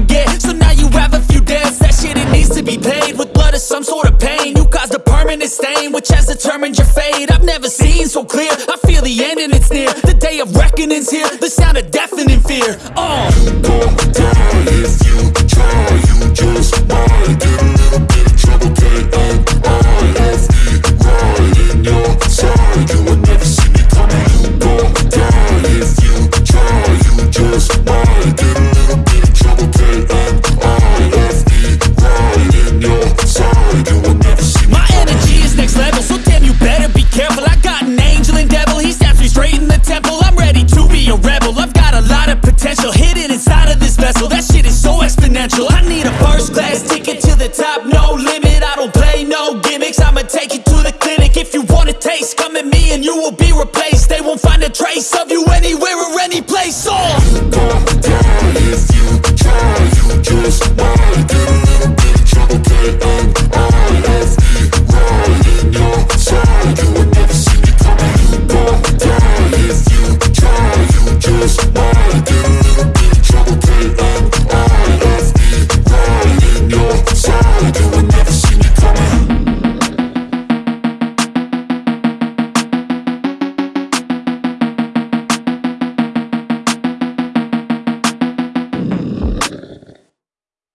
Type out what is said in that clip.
forget So now you have a few debts That shit, it needs to be paid. With blood or some sort of pain. You caused a permanent stain Which has determined your fate. I've never seen so clear. I feel the end and it's near. The day of reckoning's here. The sound of deafening fear. Oh, First class ticket to the top, no limit I don't play no gimmicks, I'ma take you to the clinic If you want a taste, come at me and you will be replaced They won't find a trace of you anywhere or any place. Oh.